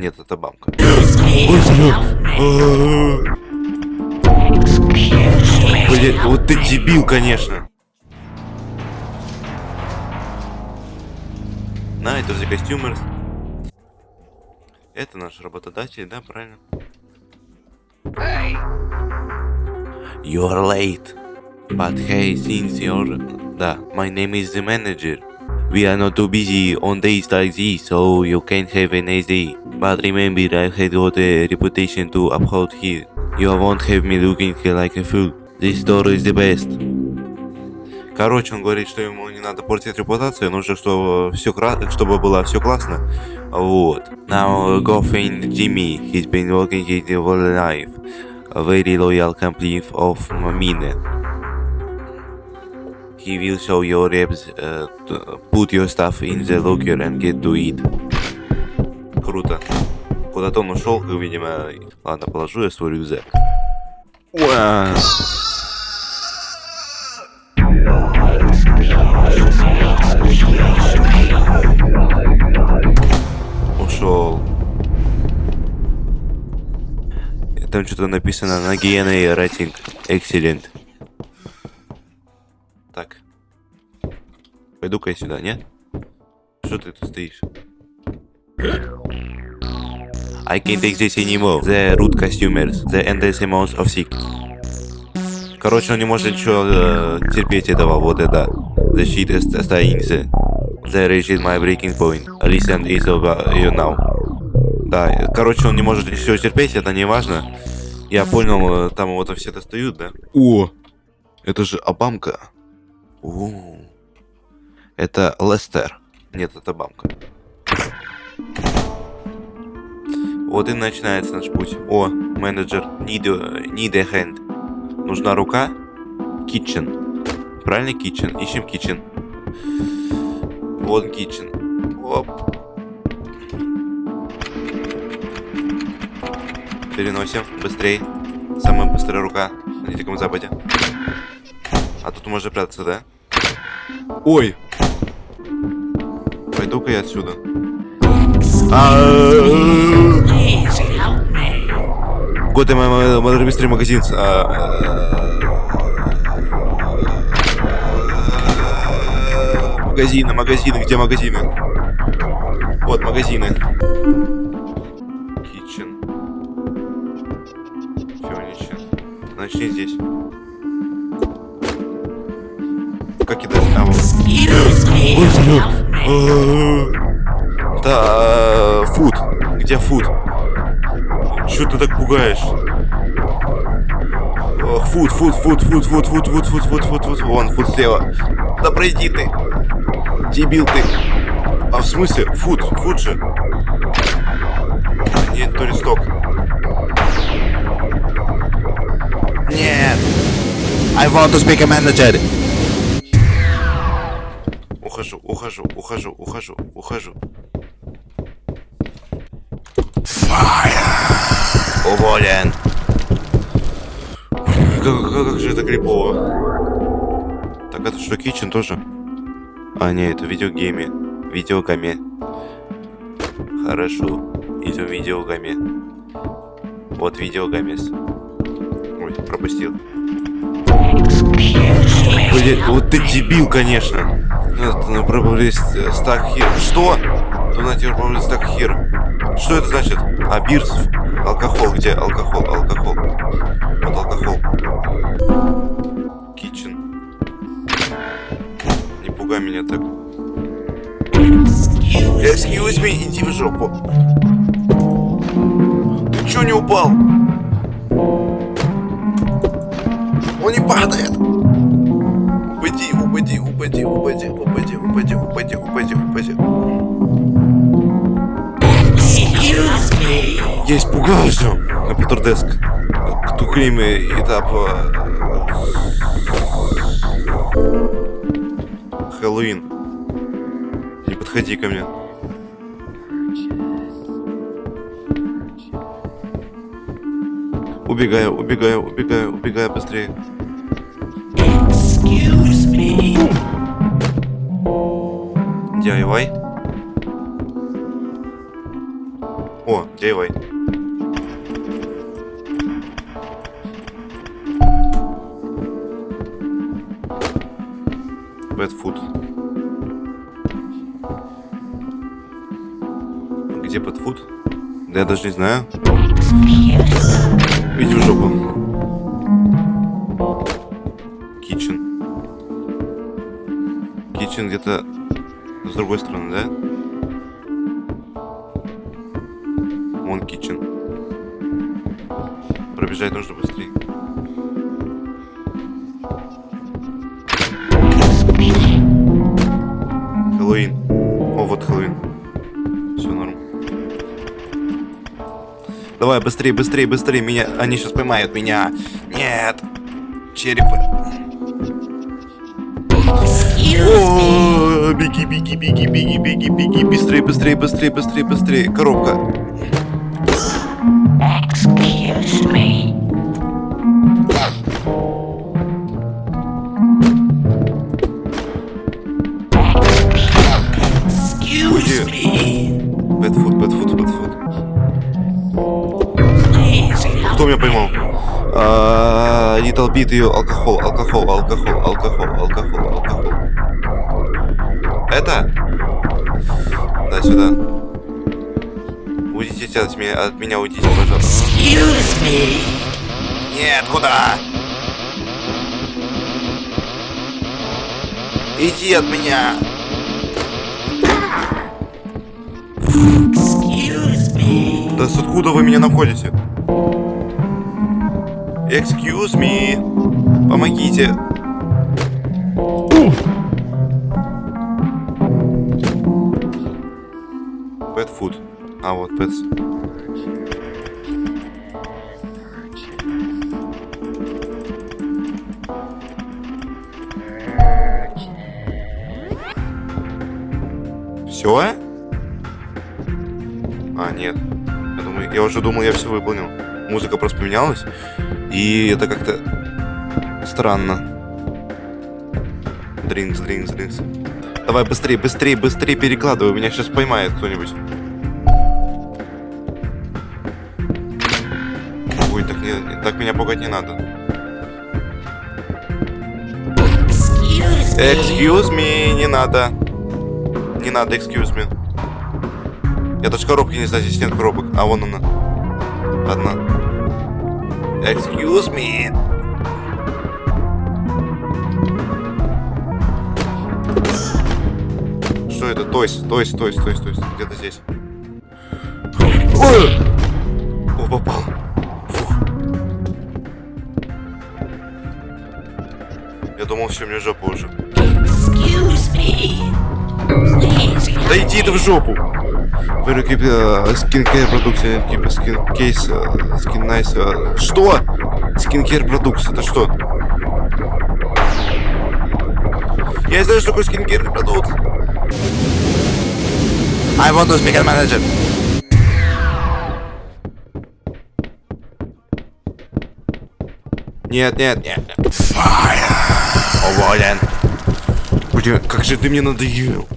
Нет, это бамка. Блин, вот ты дебил, конечно. На, это же костюмер. Это наш работодатель, да, правильно? You're late. But hey, since you're... Да, my name is the manager. We are not too busy on days like this, so you can have a nice day. But remember, I have got a reputation to uphold here. You won't have me looking like a fool. This store is the best. Короче, он говорит, что ему не надо портить репутацию, нужно, чтобы все чтобы было все классно. Вот. Now go find Jimmy. He's been working his whole life. A very loyal complete of mine. He will show your reps, uh, put your stuff in the locker and get to it. Круто. Куда-то он ушел, видимо. Ладно, положу я свой рюкзак. Ушел. Там что-то написано на гиены рейтинг. Excellent. Так. Пойду-ка я сюда, нет? Что ты тут стоишь? I can't take this anymore. The root customers. The endless amounts of sick. Короче, он не может ничего э, терпеть этого, вот это. The shit останется. The reached my breaking point. Listen is over you now. Да, короче, он не может ничего терпеть, это не важно. Я понял, э, там вот все достают, да? О, это же Обамка. О, это Лестер. Нет, это Бамка. Вот и начинается наш путь. О, менеджер, need, need a hand. Нужна рука. Kitchen. Правильно, kitchen? Ищем kitchen. Вот kitchen. Оп. Переносим. Быстрее. Самая быстрая рука на Диком Западе. А тут можно прятаться, да? Ой! Пойду-ка я отсюда. Куда мой быстрый магазин? Магазины, магазины, где магазины? Вот магазины. Kitchen. Furniture. Начни здесь. Да, фуд. Где фуд? Чё ты так пугаешь? Фуд, фуд, фуд, фуд, фуд, фуд, фуд, фуд, фуд, фуд, фуд, вон, фуд слева. Да пройди ты. Дебил ты. А в смысле? Фуд, фуд же. Нет, то листок. Нет. I want to speak a manager. Ухожу, ухожу, ухожу, ухожу, ухожу. Уволен. Как, как, как же это крипово. Так это что, Кичен тоже? А, не, это видеогейме. Видеогаме. Хорошо. Идем видеогаме. Вот видеогамес. Ой, пропустил. Блин, вот ты дебил, конечно. На пробовали стак хир. Что? То на теперь пробовали стак хир. Что это значит? А, бирс. Алкохол. Где алкохол? Алкохол. Вот алкохол. Китчен. Не пугай меня так. Excuse me, иди в жопу. Ты чё не упал? Он не падает. Упади, упади, упади, упади, упади, упади, упади, упади, упади. Я испугался. Компьютер деск. Тукрими этап. Хэллоуин. Не подходи ко мне. Убегаю, убегаю, убегаю, убегаю быстрее. DIY. О, DIY. Bad food. Где bad food? Да я даже не знаю. Иди в жопу. Kitchen где-то другой стороны, да? Вон Китчен. Пробежать нужно быстрее. Хэллоуин. О, вот Хэллоуин. Все норм. Давай, быстрее, быстрее, быстрее. Меня. Они сейчас поймают меня. Нет. Черепы. О, беги, беги, беги, беги, беги, беги. Быстрее, быстрее, быстрее, быстрее, быстрее. Коробка. Excuse me. Excuse me. Бэтфуд, Бэтфуд, Бэтфуд. Кто меня поймал? А, Little bit ее алкоголь, алкоголь, алкоголь, алкоголь, алкоголь, алкоголь. Это? Да, сюда. Уйдите от меня, от меня уйдите, пожалуйста. Excuse me. Нет, куда? Иди от меня. Excuse me. Да с откуда вы меня находите? Excuse me. Помогите. Food. А вот pets. Все? А, нет. Я, думаю, я уже думал, я все выполнил. Музыка просто поменялась. И это как-то странно. Дринкс, дринкс, дринкс. Давай быстрее, быстрее, быстрее перекладывай. Меня сейчас поймает кто-нибудь. Меня пугать не надо. Excuse me. Excuse me, не надо. Не надо, excuse me. Я даже коробки не знаю, здесь нет коробок. А вон она. Одна. Excuse me. Что это? Тойс, тойс, тойс, тойс, тойс. Где-то здесь. Ой! О, попал. Я думал, все, мне жопа уже. Да иди ты в жопу! Keep uh, skincare продукция, case, uh, skin nice. uh, Что? Skincare продукция, это что? Я не знаю, что такое skincare продукт. I want to speak as manager. Нет, нет, нет. нет. Уволен. Блин, как же ты мне надоел.